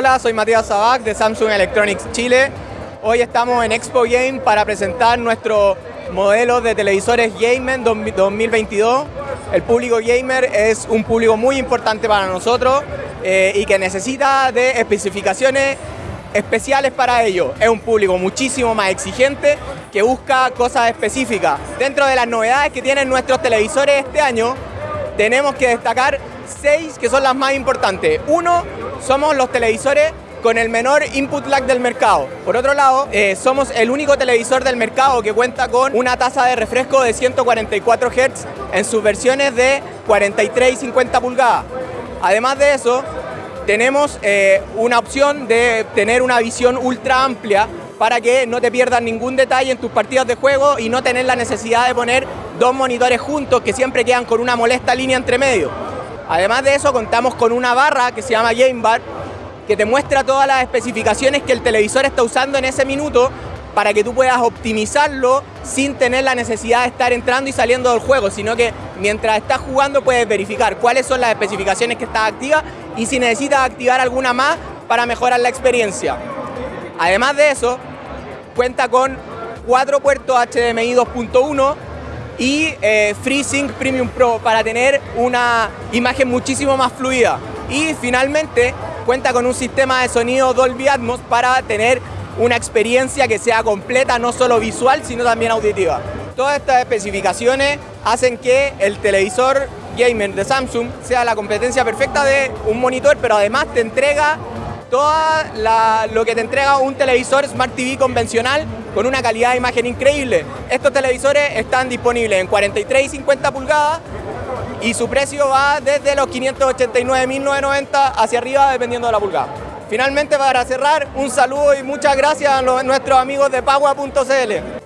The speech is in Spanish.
Hola, soy Matías Sabac de Samsung Electronics Chile. Hoy estamos en Expo Game para presentar nuestro modelo de televisores Gamer 2022. El público gamer es un público muy importante para nosotros eh, y que necesita de especificaciones especiales para ello. Es un público muchísimo más exigente que busca cosas específicas. Dentro de las novedades que tienen nuestros televisores este año, tenemos que destacar seis que son las más importantes. Uno, somos los televisores con el menor input lag del mercado. Por otro lado, eh, somos el único televisor del mercado que cuenta con una tasa de refresco de 144 Hz en sus versiones de 43 y 50 pulgadas. Además de eso, tenemos eh, una opción de tener una visión ultra amplia para que no te pierdas ningún detalle en tus partidas de juego y no tener la necesidad de poner dos monitores juntos que siempre quedan con una molesta línea entre medio. Además de eso contamos con una barra que se llama Game Bar que te muestra todas las especificaciones que el televisor está usando en ese minuto para que tú puedas optimizarlo sin tener la necesidad de estar entrando y saliendo del juego, sino que mientras estás jugando puedes verificar cuáles son las especificaciones que están activas y si necesitas activar alguna más para mejorar la experiencia. Además de eso, cuenta con cuatro puertos HDMI 2.1 y eh, FreeSync Premium Pro para tener una imagen muchísimo más fluida. Y finalmente cuenta con un sistema de sonido Dolby Atmos para tener una experiencia que sea completa, no solo visual, sino también auditiva. Todas estas especificaciones hacen que el televisor gamer de Samsung sea la competencia perfecta de un monitor, pero además te entrega todo lo que te entrega un televisor Smart TV convencional con una calidad de imagen increíble. Estos televisores están disponibles en 43 y 50 pulgadas y su precio va desde los 589.990 hacia arriba dependiendo de la pulgada. Finalmente para cerrar, un saludo y muchas gracias a nuestros amigos de Pagua.cl.